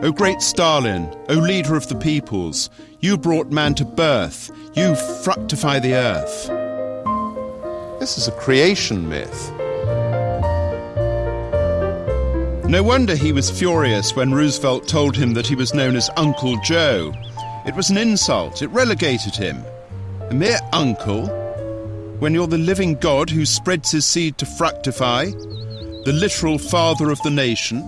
O great Stalin, O leader of the peoples, you brought man to birth, you fructify the earth. This is a creation myth. No wonder he was furious when Roosevelt told him that he was known as Uncle Joe. It was an insult, it relegated him. A mere uncle? When you're the living God who spreads his seed to fructify, the literal father of the nation?